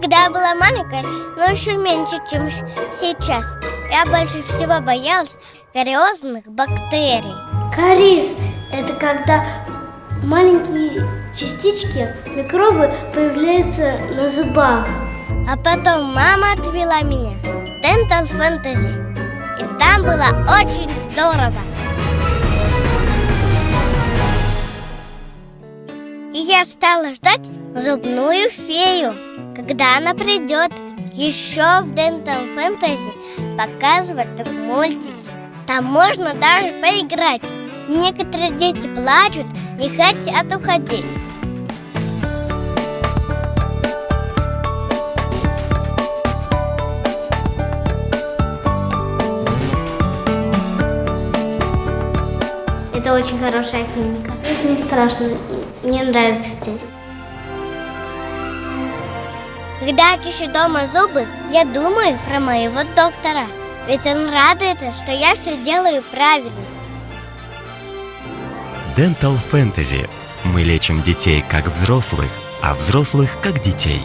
Когда я была маленькой, но еще меньше, чем сейчас, я больше всего боялась кариозных бактерий. Кариес – это когда маленькие частички, микробы появляются на зубах. А потом мама отвела меня в Dental Fantasy. И там было очень здорово. И я стала ждать зубную фею, когда она придет. Еще в Dental Fantasy показывают мультики. Там можно даже поиграть. Некоторые дети плачут, не хотят уходить. Это очень хорошая клиника. Здесь не страшно, мне нравится здесь. Когда я чищу дома зубы, я думаю про моего доктора. Ведь он радуется, что я все делаю правильно. Dental Fantasy. Мы лечим детей как взрослых, а взрослых как детей.